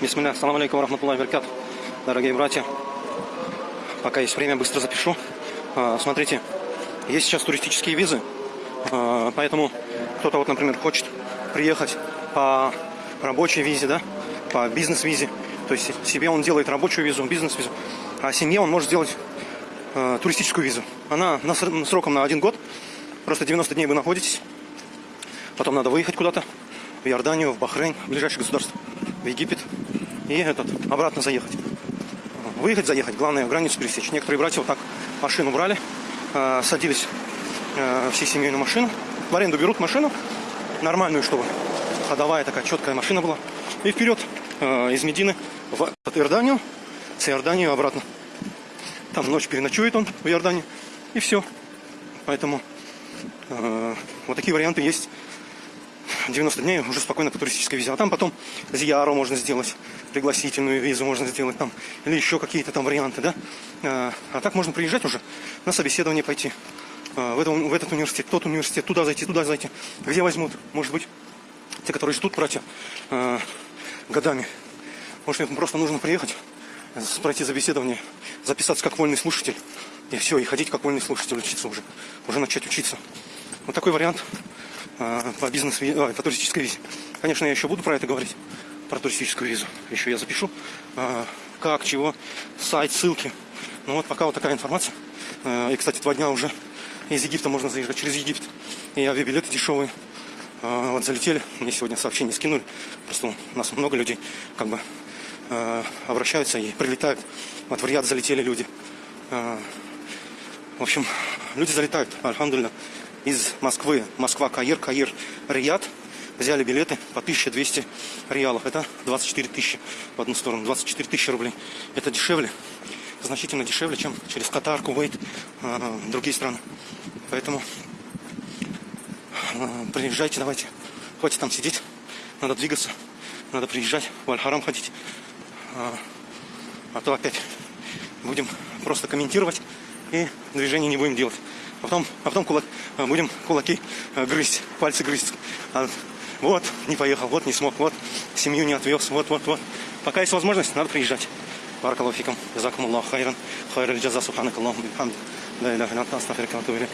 Бисмилля, салам алейкум, рахматуллахи баркат. Дорогие братья, пока есть время, быстро запишу. А, смотрите, есть сейчас туристические визы, а, поэтому кто-то вот, например, хочет приехать по рабочей визе, да, по бизнес-визе. То есть себе он делает рабочую визу, бизнес-визу, а семье он может сделать э, туристическую визу. Она на, сроком на один год, просто 90 дней вы находитесь, потом надо выехать куда-то, в Иорданию, в Бахрейн, в ближайшее государство, Египет, и этот, обратно заехать. Выехать, заехать, главное границу пересечь. Некоторые братья вот так машину брали, э, садились э, всей семьей на машину, в аренду берут машину, нормальную, чтобы ходовая такая четкая машина была, и вперед э, из Медины в Иорданию, с Иорданию обратно. Там ночь переночует он в Иордании, и все. Поэтому э, вот такие варианты есть. 90 дней уже спокойно по туристической визе. А там потом зияру можно сделать, пригласительную визу можно сделать там, или еще какие-то там варианты, да. А, а так можно приезжать уже на собеседование пойти. А, в, этом, в этот университет, тот университет, туда зайти, туда зайти. Где возьмут, может быть, те, которые ждут, братья, а, годами. Может, им просто нужно приехать, пройти собеседование, записаться как вольный слушатель, и все, и ходить как вольный слушатель, учиться уже, уже начать учиться. Вот такой вариант по бизнес а, по туристической визе. Конечно, я еще буду про это говорить, про туристическую визу. Еще я запишу, а, как, чего, сайт, ссылки. Ну вот пока вот такая информация. И, кстати, два дня уже из Египта можно заезжать через Египет. И авиабилеты дешевые. Вот залетели, мне сегодня сообщение скинули. Просто у нас много людей как бы обращаются и прилетают. Вот в Риад залетели люди. В общем, люди залетают, альхамдулillah из Москвы, Москва, Каир, Каир, Рияд. Взяли билеты по 1200 реалов. Это 24 тысячи в одну сторону, 24 тысячи рублей. Это дешевле, значительно дешевле, чем через Катар, Кувейт, э, другие страны. Поэтому э, приезжайте, давайте. Хватит там сидеть, надо двигаться, надо приезжать, в Аль-Харам ходить. А, а то опять будем просто комментировать и движения не будем делать А потом, а потом кулак, а, будем кулаки а, грызть, пальцы грызть. А, вот, не поехал, вот не смог, вот, семью не отвез, вот, вот, вот. Пока есть возможность, надо приезжать. Баракаллаху фикам, джазакум Аллаху хайран, хайран джаза субханак Аллаху бихамд. لا إله إلا أنت أستغفرك وأتوب إليك